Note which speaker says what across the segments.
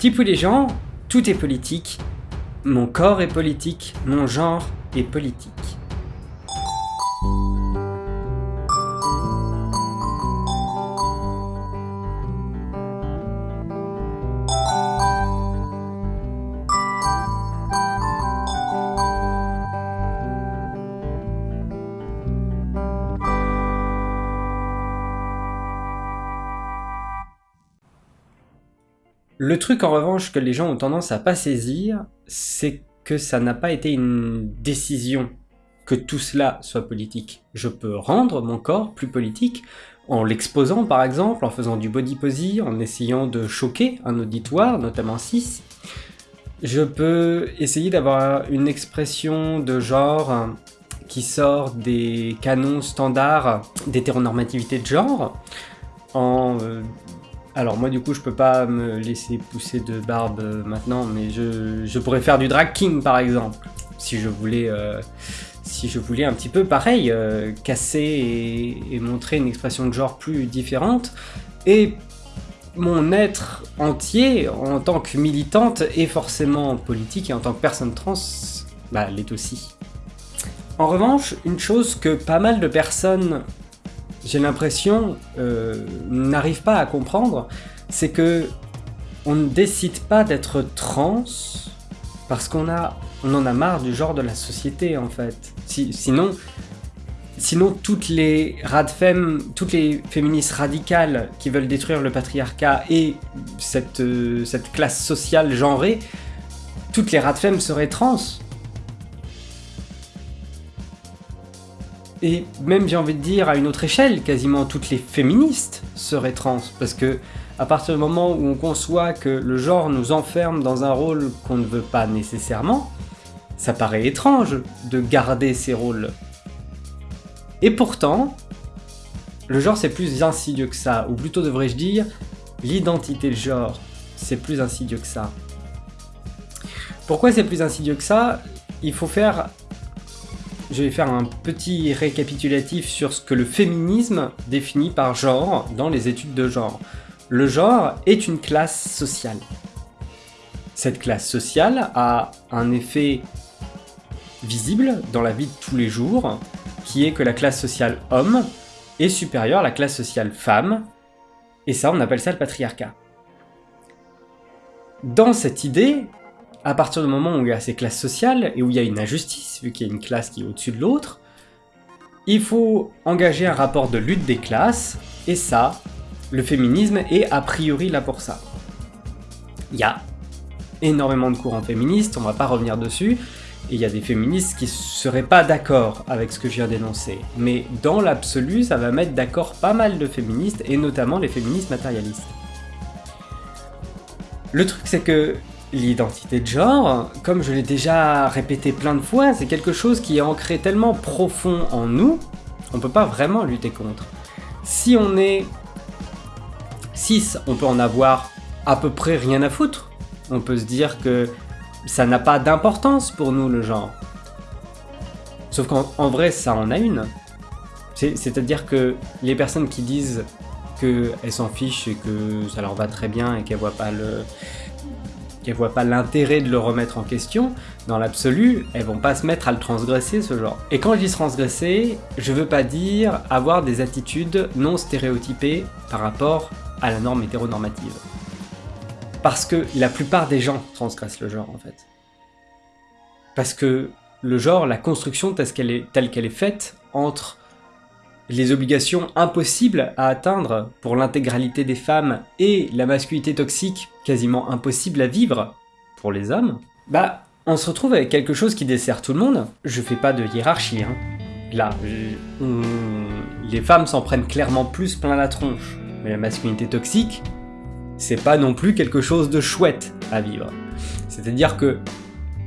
Speaker 1: Tipou les gens, tout est politique. Mon corps est politique, mon genre est politique. Le truc en revanche que les gens ont tendance à pas saisir, c'est que ça n'a pas été une décision que tout cela soit politique. Je peux rendre mon corps plus politique en l'exposant par exemple, en faisant du body posy, en essayant de choquer un auditoire, notamment 6. Je peux essayer d'avoir une expression de genre qui sort des canons standards d'hétéronormativité de genre, en euh, alors moi du coup je peux pas me laisser pousser de barbe euh, maintenant, mais je, pourrais faire du drag king par exemple, si je voulais, euh, si je voulais un petit peu pareil, euh, casser et, montrer une expression de genre plus différente. Et mon être entier en tant que militante est forcément politique et en tant que personne trans, bah l'est aussi. En revanche, une chose que pas mal de personnes j'ai l'impression, euh, n'arrive pas à comprendre, c'est que on ne décide pas d'être trans parce qu'on a, on en a marre du genre de la société en fait. sinon, sinon toutes les radfem, toutes les féministes radicales qui veulent détruire le patriarcat et cette, euh, cette classe sociale genrée, toutes les radfem seraient trans. Et même, j'ai envie de dire, à une autre échelle, quasiment toutes les féministes seraient trans, parce que à partir du moment où on conçoit que le genre nous enferme dans un rôle qu'on ne veut pas nécessairement, ça paraît étrange de garder ces rôles. Et pourtant, le genre c'est plus insidieux que ça, ou plutôt devrais-je dire, l'identité de genre, c'est plus insidieux que ça. Pourquoi c'est plus insidieux que ça? Il faut faire je vais faire un petit récapitulatif sur ce que le féminisme définit par genre dans les études de genre. Le genre est une classe sociale. Cette classe sociale a un effet visible dans la vie de tous les jours, qui est que la classe sociale homme est supérieure à la classe sociale femme, et ça on appelle ça le patriarcat. Dans cette idée, à partir du moment où il y a ces classes sociales et où il y a une injustice, vu qu'il y a une classe qui est au-dessus de l'autre, il faut engager un rapport de lutte des classes, et ça, le féminisme est a priori là pour ça. Il y a énormément de courants féministes, on va pas revenir dessus, et il y a des féministes qui seraient pas d'accord avec ce que je viens d'énoncer. Mais dans l'absolu, ça va mettre d'accord pas mal de féministes, et notamment les féministes matérialistes. Le truc c'est que L'identité de genre, comme je l'ai déjà répété plein de fois, c'est quelque chose qui est ancré tellement profond en nous, on peut pas vraiment lutter contre. Si on est 6, on peut en avoir à peu près rien à foutre. On peut se dire que ça n'a pas d'importance pour nous le genre. Sauf qu'en vrai, ça en a une. C'est-à-dire que les personnes qui disent qu'elles s'en fichent et que ça leur va très bien et qu'elles voient pas le qu'elles voient pas l'intérêt de le remettre en question, dans l'absolu, elles vont pas se mettre à le transgresser ce genre. Et quand je dis transgresser, je veux pas dire avoir des attitudes non stéréotypées par rapport à la norme hétéronormative. Parce que la plupart des gens transgressent le genre en fait. Parce que le genre, la construction telle qu'elle est, telle qu'elle est faite entre les obligations impossibles à atteindre pour l'intégralité des femmes et la masculinité toxique quasiment impossible à vivre pour les hommes, bah on se retrouve avec quelque chose qui dessert tout le monde. Je fais pas de hiérarchie, hein. Là, les femmes s'en prennent clairement plus plein la tronche. Mais la masculinité toxique, c'est pas non plus quelque chose de chouette à vivre. C'est-à-dire que,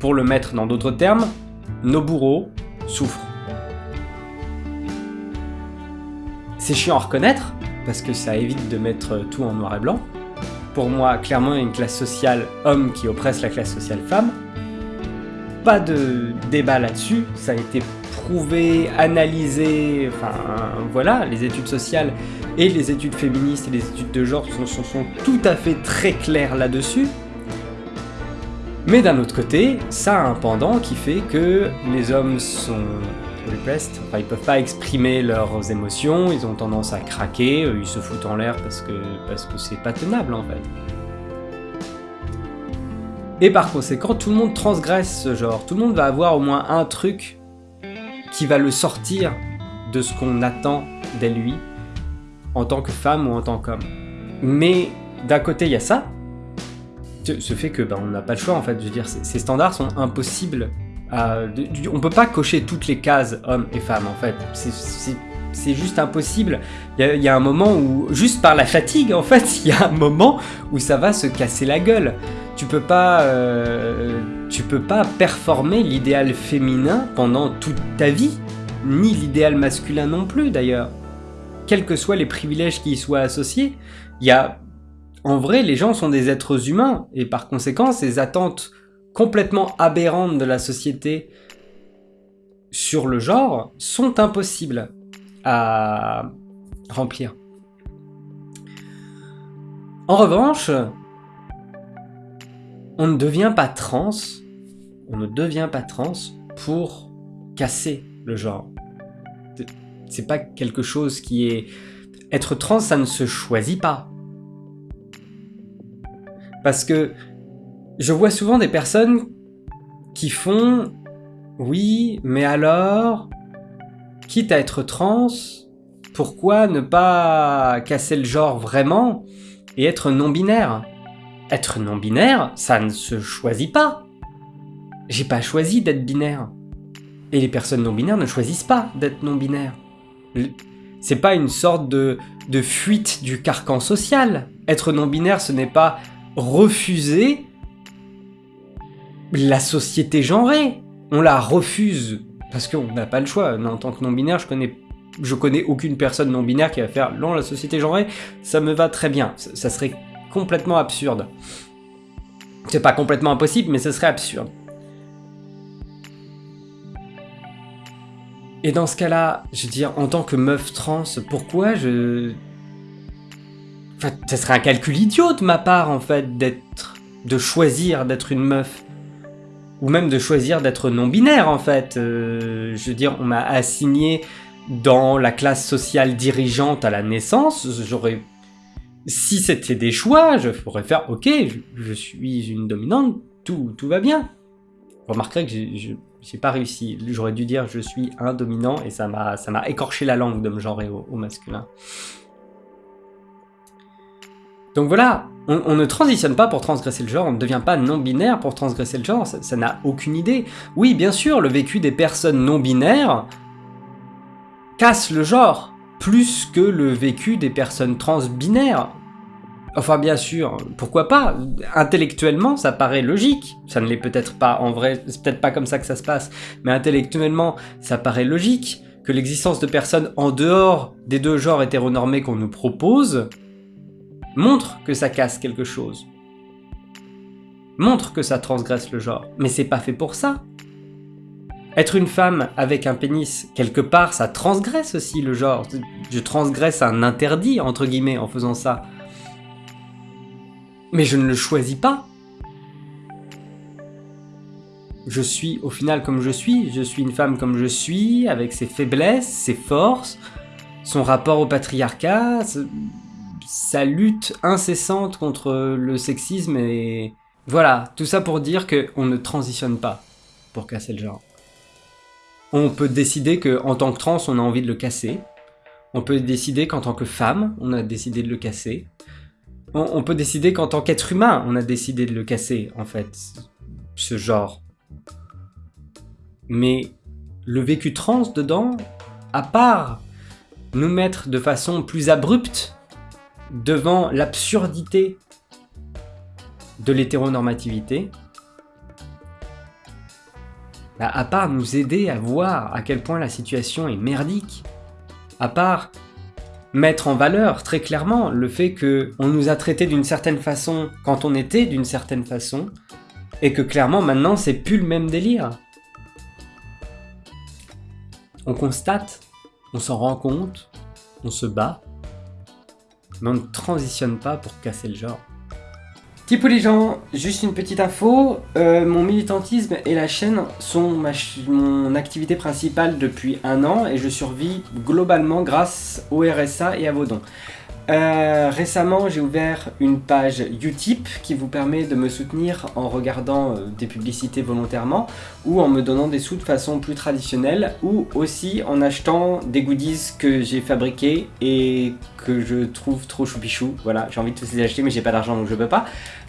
Speaker 1: pour le mettre dans d'autres termes, nos bourreaux souffrent. C'est chiant à reconnaître, parce que ça évite de mettre tout en noir et blanc. Pour moi, clairement, il y a une classe sociale homme qui oppresse la classe sociale femme. Pas de débat là-dessus, ça a été prouvé, analysé, enfin voilà, les études sociales et les études féministes et les études de genre sont, sont, tout à fait très claires là-dessus. Mais d'un autre côté, ça a un pendant qui fait que les hommes sont enfin ils peuvent pas exprimer leurs émotions, ils ont tendance à craquer, ils se foutent en l'air parce que parce que c'est pas tenable en fait. Et par conséquent, tout le monde transgresse ce genre, tout le monde va avoir au moins un truc qui va le sortir de ce qu'on attend d'elle lui, en tant que femme ou en tant qu'homme. Mais d'un côté, il y a ça, ce fait que ben, on n'a pas le choix en fait, je veux dire, ces standards sont impossibles. À, on peut pas cocher toutes les cases hommes et femmes en fait, c'est juste impossible. Il y, a un moment où, juste par la fatigue en fait, il y a un moment où ça va se casser la gueule. Tu peux pas, euh, tu peux pas performer l'idéal féminin pendant toute ta vie, ni l'idéal masculin non plus d'ailleurs. Quels que soient les privilèges qui y soient associés, il y a en vrai, les gens sont des êtres humains, et par conséquent, ces attentes complètement aberrantes de la société sur le genre sont impossibles à remplir. En revanche, on ne devient pas trans, on ne devient pas trans pour casser le genre. C'est pas quelque chose qui est... Être trans, ça ne se choisit pas. Parce que je vois souvent des personnes qui font « Oui, mais alors, quitte à être trans, pourquoi ne pas casser le genre vraiment et être non-binaire ?» Être non-binaire, ça ne se choisit pas. J'ai pas choisi d'être binaire. Et les personnes non-binaires ne choisissent pas d'être non-binaires. C'est pas une sorte de, de fuite du carcan social. Être non-binaire, ce n'est pas refuser la société genrée. On la refuse parce qu'on n'a pas le choix. En tant que non-binaire, je connais, je connais aucune personne non-binaire qui va faire non, la société genrée, ça me va très bien. Ça, serait complètement absurde. C'est pas complètement impossible, mais ce serait absurde. Et dans ce cas-là, je veux dire, en tant que meuf trans, pourquoi je Enfin, ce serait un calcul idiot de ma part, en fait, d'être... de choisir d'être une meuf. Ou même de choisir d'être non-binaire, en fait. Euh, je veux dire, on m'a assigné dans la classe sociale dirigeante à la naissance, j'aurais... Si c'était des choix, je pourrais faire « Ok, je, suis une dominante, tout, tout va bien. » remarquerez que j'ai pas réussi. J'aurais dû dire « Je suis un dominant » et ça m'a écorché la langue de me genrer au masculin. Donc voilà, on, ne transitionne pas pour transgresser le genre, on ne devient pas non-binaire pour transgresser le genre, ça n'a aucune idée. Oui, bien sûr, le vécu des personnes non-binaires casse le genre, plus que le vécu des personnes trans-binaires. Enfin bien sûr, pourquoi pas? Intellectuellement, ça paraît logique. Ça ne l'est peut-être pas en vrai, c'est peut-être pas comme ça que ça se passe, mais intellectuellement, ça paraît logique que l'existence de personnes en dehors des deux genres hétéronormés qu'on nous propose montre que ça casse quelque chose. Montre que ça transgresse le genre. Mais c'est pas fait pour ça. Être une femme avec un pénis, quelque part, ça transgresse aussi le genre. Je transgresse un interdit, entre guillemets, en faisant ça. Mais je ne le choisis pas. Je suis au final comme je suis, je suis une femme comme je suis, avec ses faiblesses, ses forces, son rapport au patriarcat, sa lutte incessante contre le sexisme et... Voilà, tout ça pour dire qu'on ne transitionne pas pour casser le genre. On peut décider qu'en tant que trans, on a envie de le casser. On peut décider qu'en tant que femme, on a décidé de le casser. On, peut décider qu'en tant qu'être humain, on a décidé de le casser, en fait, ce genre. Mais le vécu trans dedans, à part nous mettre de façon plus abrupte devant l'absurdité de l'hétéronormativité, bah, à part nous aider à voir à quel point la situation est merdique, à part mettre en valeur très clairement le fait que on nous a traités d'une certaine façon quand on était d'une certaine façon, et que clairement maintenant c'est plus le même délire. On constate, on s'en rend compte, on se bat, mais on ne transitionne pas pour casser le genre. Type les gens, juste une petite info, euh, mon militantisme et la chaîne sont mon activité principale depuis un an et je survis globalement grâce au RSA et à vos dons. Euh, récemment, j'ai ouvert une page Utip qui vous permet de me soutenir en regardant euh, des publicités volontairement ou en me donnant des sous de façon plus traditionnelle ou aussi en achetant des goodies que j'ai fabriqués et que je trouve trop choupichou. Voilà, j'ai envie de tous les acheter mais j'ai pas d'argent donc je peux pas.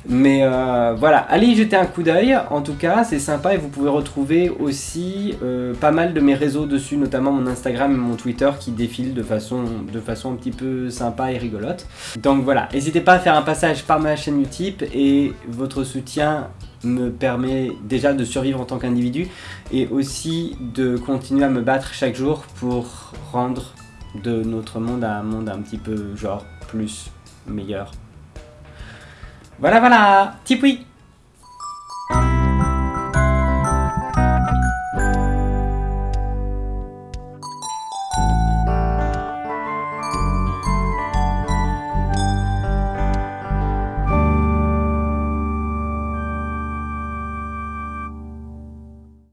Speaker 1: Mais euh, voilà, allez y jeter un coup d'œil, en tout cas c'est sympa. Et vous pouvez retrouver aussi euh, pas mal de mes réseaux dessus, notamment mon Instagram et mon Twitter qui défilent de façon, de façon un petit peu sympa et rigolote. Donc voilà, n'hésitez pas à faire un passage par ma chaîne Utip et votre soutien me permet déjà de survivre en tant qu'individu et aussi de continuer à me battre chaque jour pour rendre de notre monde un monde un petit peu genre plus meilleur voilà, voilà. Tipoui